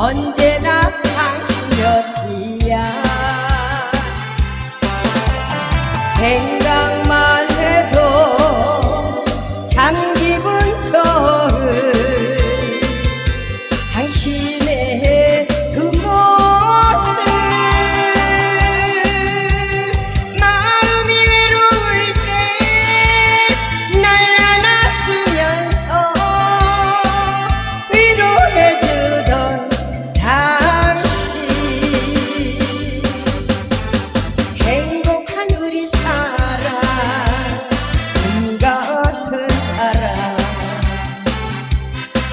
언제나 당신 곁이야. 생각만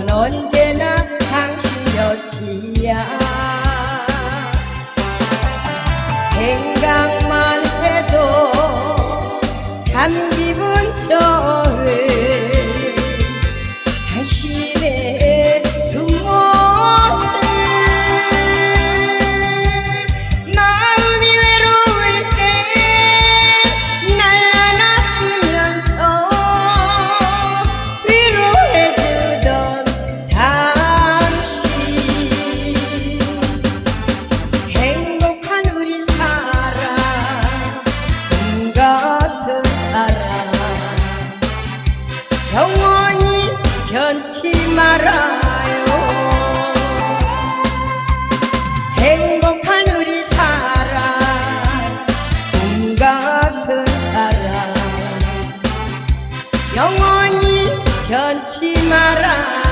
마음은 언제나 당신 곁이야. 생각만 해도 참 기분 좋은 변치 말아요. 행복한 우리 사랑 꿈 같은 사랑. 영원히 변치 말아요